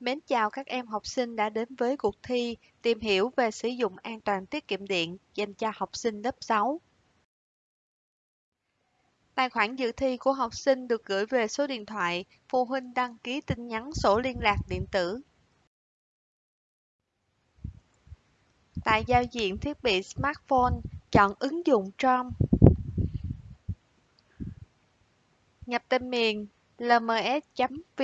Mến chào các em học sinh đã đến với cuộc thi tìm hiểu về sử dụng an toàn tiết kiệm điện dành cho học sinh lớp 6. Tài khoản dự thi của học sinh được gửi về số điện thoại phụ huynh đăng ký tin nhắn sổ liên lạc điện tử. Tại giao diện thiết bị smartphone, chọn ứng dụng Chrome. Nhập tên miền lms.vnedu.vn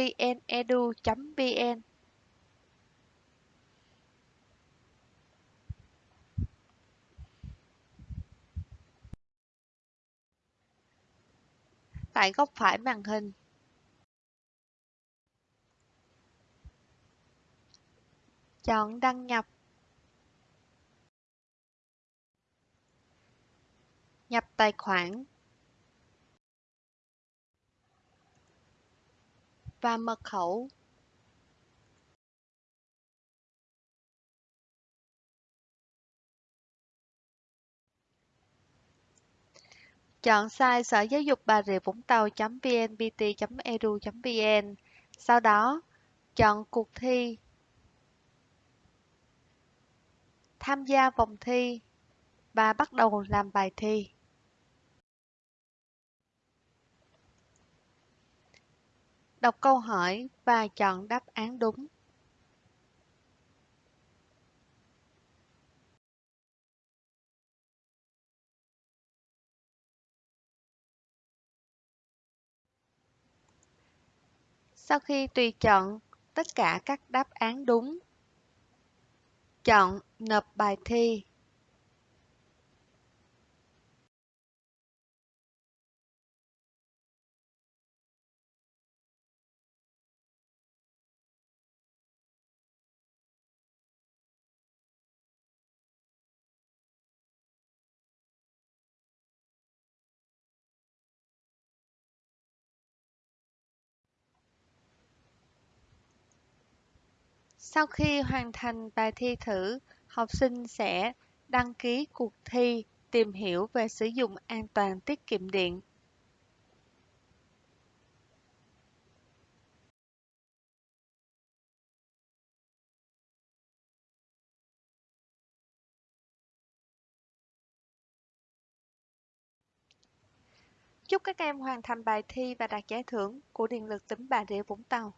tại góc phải màn hình. Chọn đăng nhập. Nhập tài khoản và mật khẩu. Chọn site Sở Giáo dục Bà Rịa Vũng Tàu.vnpt.edu.vn. Sau đó, chọn cuộc thi. Tham gia vòng thi và bắt đầu làm bài thi. Đọc câu hỏi và chọn đáp án đúng. Sau khi tùy chọn tất cả các đáp án đúng, chọn Nộp bài thi. Sau khi hoàn thành bài thi thử, học sinh sẽ đăng ký cuộc thi tìm hiểu về sử dụng an toàn tiết kiệm điện. Chúc các em hoàn thành bài thi và đạt giải thưởng của Điện lực tỉnh Bà Rịa Vũng Tàu.